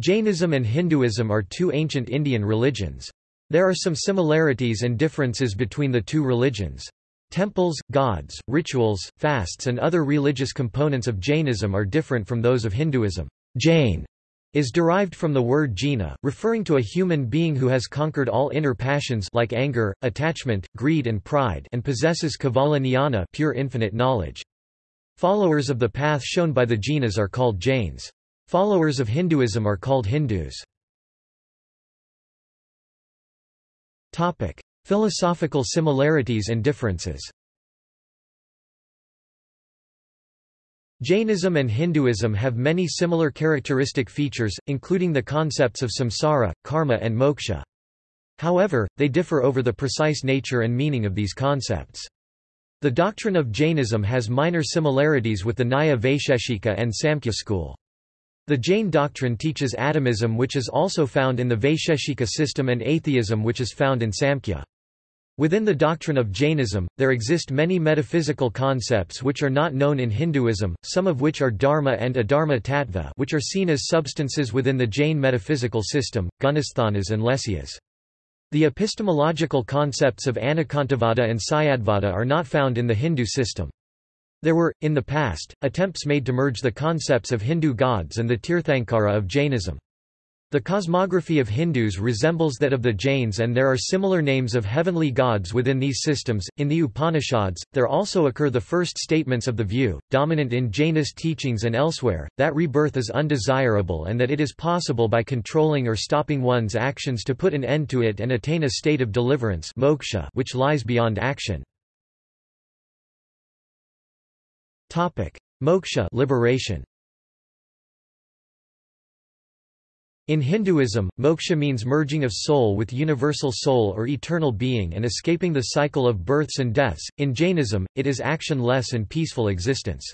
Jainism and Hinduism are two ancient Indian religions. There are some similarities and differences between the two religions. Temples, gods, rituals, fasts and other religious components of Jainism are different from those of Hinduism. Jain is derived from the word jina, referring to a human being who has conquered all inner passions like anger, attachment, greed and pride and possesses kevala jnana pure infinite knowledge. Followers of the path shown by the jinas are called Jains. Followers of Hinduism are called Hindus. Topic: Philosophical similarities and differences. Jainism and Hinduism have many similar characteristic features, including the concepts of samsara, karma and moksha. However, they differ over the precise nature and meaning of these concepts. The doctrine of Jainism has minor similarities with the Nyaya Vaisheshika and Samkhya school. The Jain doctrine teaches atomism which is also found in the Vaisheshika system and atheism which is found in Samkhya. Within the doctrine of Jainism, there exist many metaphysical concepts which are not known in Hinduism, some of which are dharma and adharma tattva which are seen as substances within the Jain metaphysical system, gunasthanas and lesyas. The epistemological concepts of anekantavada and syadvada are not found in the Hindu system. There were, in the past, attempts made to merge the concepts of Hindu gods and the Tirthankara of Jainism. The cosmography of Hindus resembles that of the Jains and there are similar names of heavenly gods within these systems. In the Upanishads, there also occur the first statements of the view, dominant in Jainist teachings and elsewhere, that rebirth is undesirable and that it is possible by controlling or stopping one's actions to put an end to it and attain a state of deliverance moksha which lies beyond action. Topic: Moksha liberation. In Hinduism, moksha means merging of soul with universal soul or eternal being and escaping the cycle of births and deaths. In Jainism, it is action-less and peaceful existence.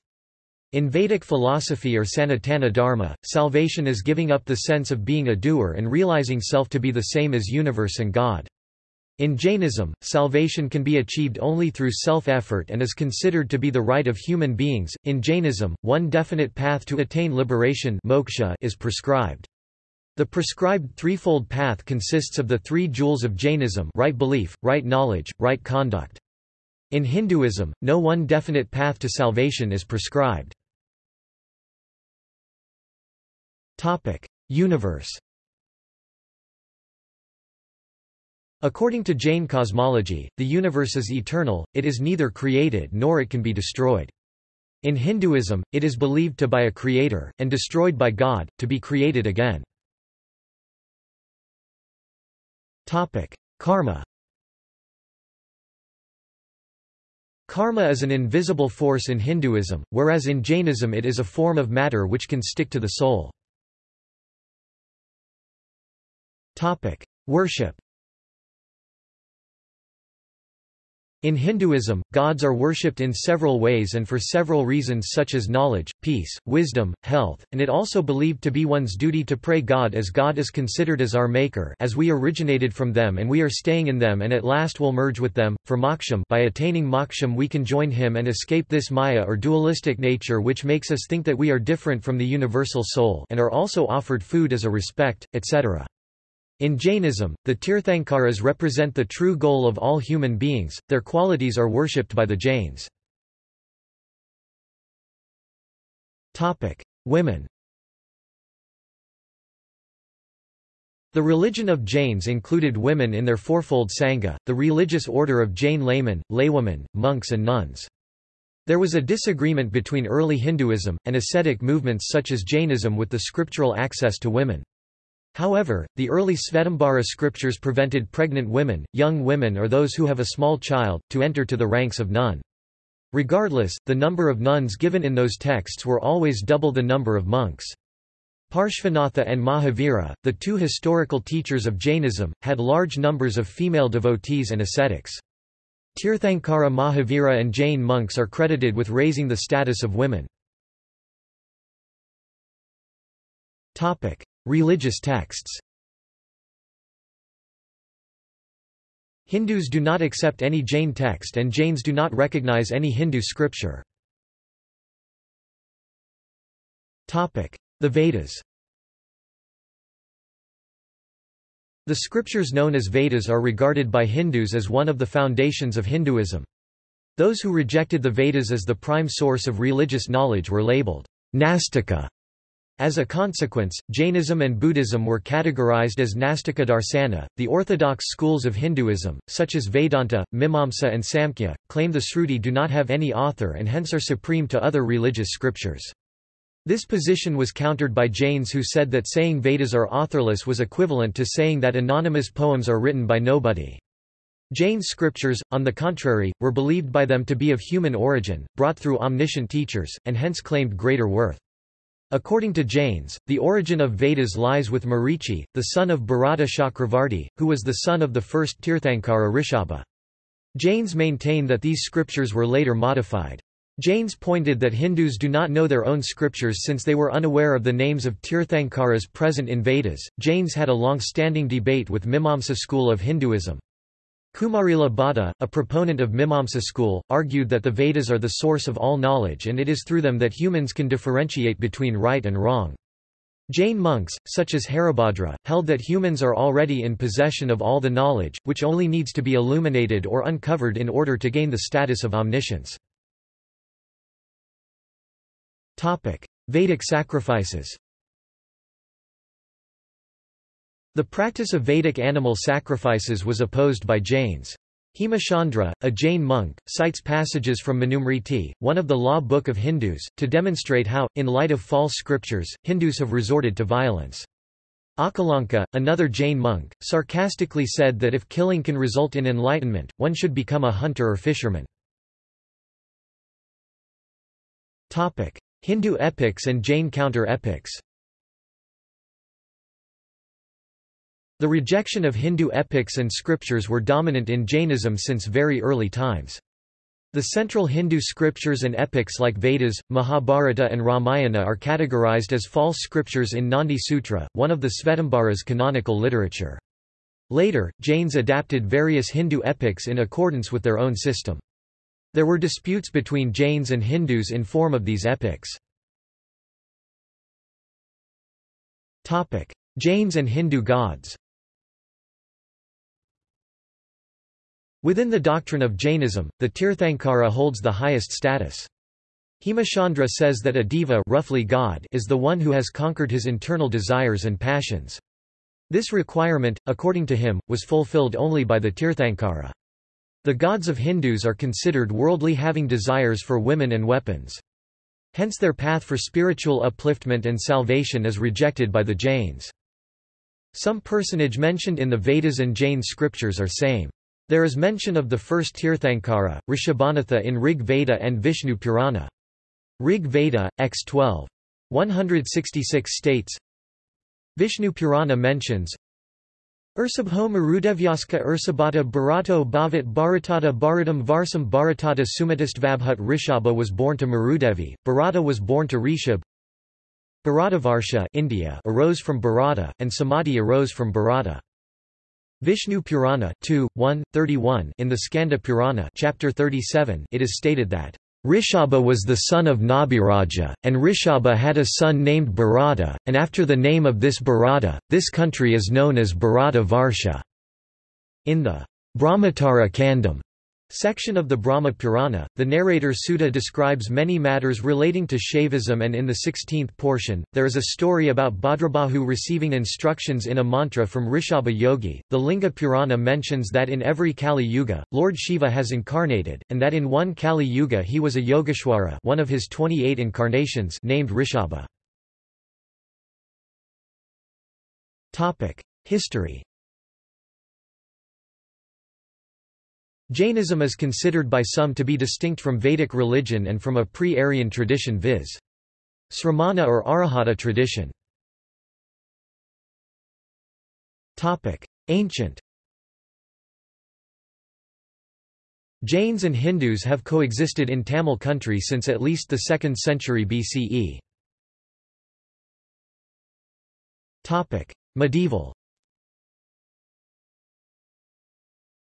In Vedic philosophy or Sanatana Dharma, salvation is giving up the sense of being a doer and realizing self to be the same as universe and God. In Jainism, salvation can be achieved only through self-effort and is considered to be the right of human beings. In Jainism, one definite path to attain liberation moksha is prescribed. The prescribed threefold path consists of the three jewels of Jainism right belief, right knowledge, right conduct. In Hinduism, no one definite path to salvation is prescribed. Universe According to Jain cosmology, the universe is eternal, it is neither created nor it can be destroyed. In Hinduism, it is believed to by a creator, and destroyed by God, to be created again. Karma Karma is an invisible force in Hinduism, whereas in Jainism it is a form of matter which can stick to the soul. Worship In Hinduism, gods are worshipped in several ways and for several reasons such as knowledge, peace, wisdom, health, and it also believed to be one's duty to pray God as God is considered as our maker as we originated from them and we are staying in them and at last will merge with them. For moksham by attaining moksham we can join him and escape this maya or dualistic nature which makes us think that we are different from the universal soul and are also offered food as a respect, etc. In Jainism, the Tirthankaras represent the true goal of all human beings, their qualities are worshipped by the Jains. Women The religion of Jains included women in their fourfold Sangha, the religious order of Jain laymen, laywomen, monks and nuns. There was a disagreement between early Hinduism, and ascetic movements such as Jainism with the scriptural access to women. However, the early Svetambara scriptures prevented pregnant women, young women or those who have a small child, to enter to the ranks of nun. Regardless, the number of nuns given in those texts were always double the number of monks. Parshvanatha and Mahavira, the two historical teachers of Jainism, had large numbers of female devotees and ascetics. Tirthankara Mahavira and Jain monks are credited with raising the status of women. Religious texts Hindus do not accept any Jain text and Jains do not recognize any Hindu scripture. The Vedas The scriptures known as Vedas are regarded by Hindus as one of the foundations of Hinduism. Those who rejected the Vedas as the prime source of religious knowledge were labeled Nastika. As a consequence, Jainism and Buddhism were categorized as Nastika Darsana. The orthodox schools of Hinduism, such as Vedanta, Mimamsa, and Samkhya, claim the Sruti do not have any author and hence are supreme to other religious scriptures. This position was countered by Jains who said that saying Vedas are authorless was equivalent to saying that anonymous poems are written by nobody. Jain scriptures, on the contrary, were believed by them to be of human origin, brought through omniscient teachers, and hence claimed greater worth. According to Jains, the origin of Vedas lies with Marichi, the son of Bharata Chakravarti, who was the son of the first Tirthankara Rishabha. Jains maintain that these scriptures were later modified. Jains pointed that Hindus do not know their own scriptures since they were unaware of the names of Tirthankaras present in Vedas. Jains had a long-standing debate with Mimamsa school of Hinduism. Kumarila Bhatta, a proponent of Mimamsa school, argued that the Vedas are the source of all knowledge and it is through them that humans can differentiate between right and wrong. Jain monks, such as Haribhadra, held that humans are already in possession of all the knowledge, which only needs to be illuminated or uncovered in order to gain the status of omniscience. Vedic sacrifices The practice of Vedic animal sacrifices was opposed by Jains. Hemachandra, a Jain monk, cites passages from Manusmriti, one of the law book of Hindus, to demonstrate how, in light of false scriptures, Hindus have resorted to violence. Akalanka, another Jain monk, sarcastically said that if killing can result in enlightenment, one should become a hunter or fisherman. Hindu epics and Jain counter-epics The rejection of Hindu epics and scriptures were dominant in Jainism since very early times. The central Hindu scriptures and epics like Vedas, Mahabharata and Ramayana are categorized as false scriptures in Nandi Sutra, one of the Svetambaras canonical literature. Later, Jains adapted various Hindu epics in accordance with their own system. There were disputes between Jains and Hindus in form of these epics. Jains and Hindu gods Within the doctrine of Jainism, the Tirthankara holds the highest status. Hemachandra says that a deva roughly God is the one who has conquered his internal desires and passions. This requirement, according to him, was fulfilled only by the Tirthankara. The gods of Hindus are considered worldly having desires for women and weapons. Hence their path for spiritual upliftment and salvation is rejected by the Jains. Some personage mentioned in the Vedas and Jain scriptures are same. There is mention of the first Tirthankara, Rishabhanatha in Rig Veda and Vishnu Purana. Rig Veda, x 12. 166 states Vishnu Purana mentions Ursabho Marudevyaska Ursabhata Bharato Bhavat Bharatata Bharatam Varsam Bharatata Sumatistvabhut Rishabha was born to Marudevi, Bharata was born to Rishab Bharatavarsha India arose from Bharata, and Sumati arose from Bharata. Vishnu Purana 2, 1, 31 in the Skanda Purana chapter 37 it is stated that Rishabha was the son of Nabhiraja, and Rishabha had a son named Bharata, and after the name of this Bharata, this country is known as Bharata Varsha. In the Brahmotara Kandam section of the Brahma Purana, the narrator Suta describes many matters relating to Shaivism and in the 16th portion, there is a story about Bhadrabahu receiving instructions in a mantra from Rishabha Yogi. The Linga Purana mentions that in every Kali Yuga, Lord Shiva has incarnated, and that in one Kali Yuga he was a Yogeshwara one of his 28 incarnations named Rishabha. History Jainism is considered by some to be distinct from Vedic religion and from a pre-Aryan tradition viz. Sramana or Arahata tradition. Ancient Jains and Hindus have coexisted in Tamil country since at least the 2nd century BCE. Medieval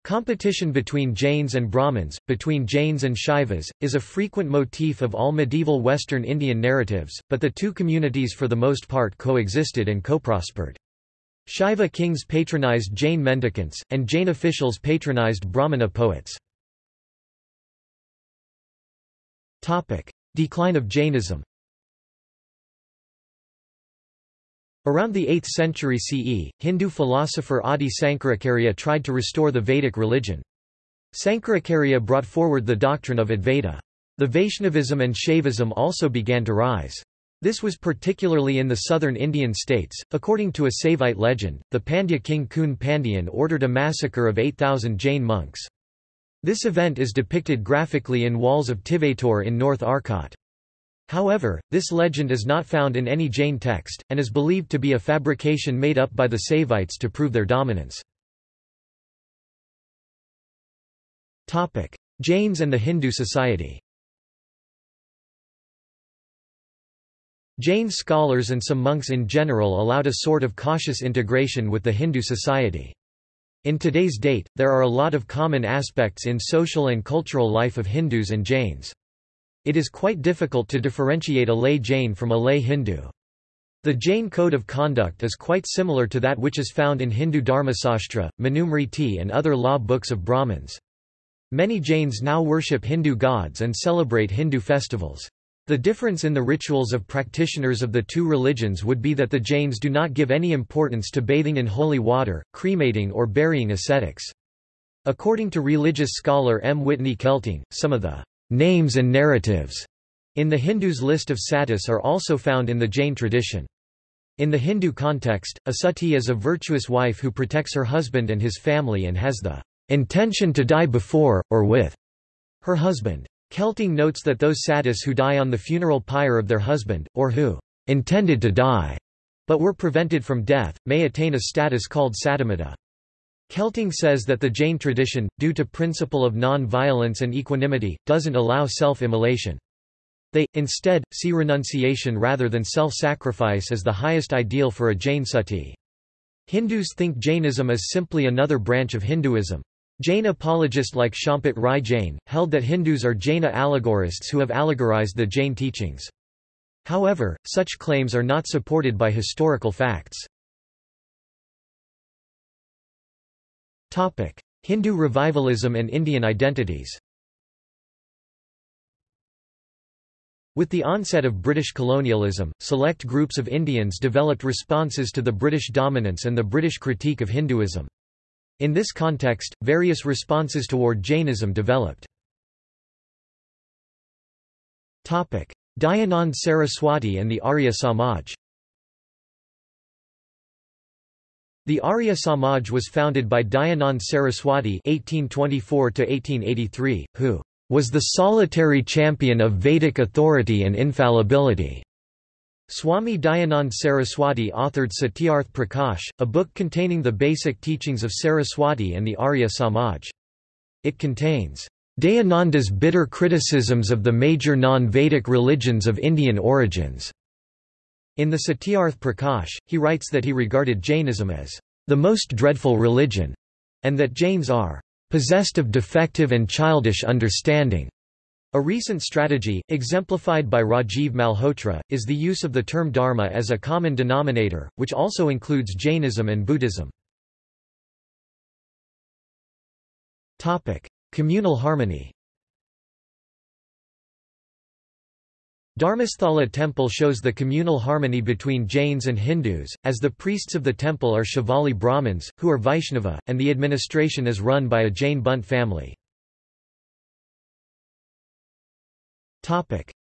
Competition between Jains and Brahmins, between Jains and Shaivas, is a frequent motif of all medieval Western Indian narratives, but the two communities for the most part coexisted and co-prospered. Shaiva kings patronized Jain mendicants, and Jain officials patronized Brahmana poets. Decline of Jainism Around the 8th century CE, Hindu philosopher Adi Sankaracharya tried to restore the Vedic religion. Sankaracharya brought forward the doctrine of Advaita. The Vaishnavism and Shaivism also began to rise. This was particularly in the southern Indian states. According to a Saivite legend, the Pandya king Kun Pandyan ordered a massacre of 8,000 Jain monks. This event is depicted graphically in walls of Tiruvattur in North Arcot. However, this legend is not found in any Jain text, and is believed to be a fabrication made up by the Saivites to prove their dominance. Jains and the Hindu society Jain scholars and some monks in general allowed a sort of cautious integration with the Hindu society. In today's date, there are a lot of common aspects in social and cultural life of Hindus and Jains. It is quite difficult to differentiate a lay Jain from a lay Hindu. The Jain code of conduct is quite similar to that which is found in Hindu Dharmasastra, Manusmriti and other law books of Brahmins. Many Jains now worship Hindu gods and celebrate Hindu festivals. The difference in the rituals of practitioners of the two religions would be that the Jains do not give any importance to bathing in holy water, cremating or burying ascetics. According to religious scholar M. Whitney Kelting, some of the names and narratives in the Hindus' list of satis are also found in the Jain tradition. In the Hindu context, a sati is a virtuous wife who protects her husband and his family and has the intention to die before, or with, her husband. Kelting notes that those satis who die on the funeral pyre of their husband, or who intended to die, but were prevented from death, may attain a status called satimata. Kelting says that the Jain tradition, due to principle of non-violence and equanimity, doesn't allow self-immolation. They, instead, see renunciation rather than self-sacrifice as the highest ideal for a Jain sati. Hindus think Jainism is simply another branch of Hinduism. Jain apologists like Champat Rai Jain, held that Hindus are Jaina allegorists who have allegorized the Jain teachings. However, such claims are not supported by historical facts. Topic: Hindu revivalism and Indian identities. With the onset of British colonialism, select groups of Indians developed responses to the British dominance and the British critique of Hinduism. In this context, various responses toward Jainism developed. Dayanand Saraswati and the Arya Samaj The Arya Samaj was founded by Dayanand Saraswati (1824–1883), who was the solitary champion of Vedic authority and infallibility. Swami Dayanand Saraswati authored Satyarth Prakash, a book containing the basic teachings of Saraswati and the Arya Samaj. It contains Dayananda's bitter criticisms of the major non-Vedic religions of Indian origins. In the Satyarth Prakash, he writes that he regarded Jainism as the most dreadful religion, and that Jains are possessed of defective and childish understanding. A recent strategy, exemplified by Rajiv Malhotra, is the use of the term dharma as a common denominator, which also includes Jainism and Buddhism. Communal harmony Dharmasthala temple shows the communal harmony between Jains and Hindus, as the priests of the temple are Shivalli Brahmins, who are Vaishnava, and the administration is run by a Jain Bunt family.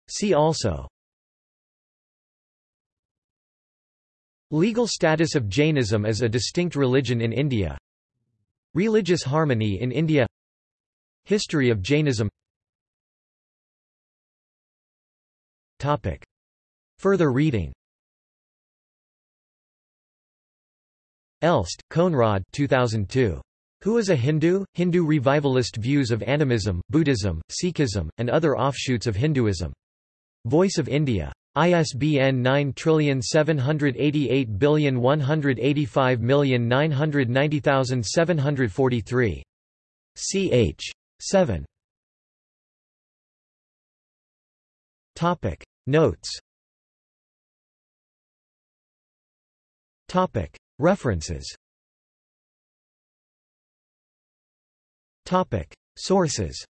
See also Legal status of Jainism as a distinct religion in India Religious harmony in India History of Jainism Topic. Further reading Elst, Konrad 2002. Who is a Hindu? Hindu revivalist views of animism, Buddhism, Sikhism, and other offshoots of Hinduism. Voice of India. ISBN 9788185990743. ch. 7. Topic. Notes. Topic. References. Topic. Sources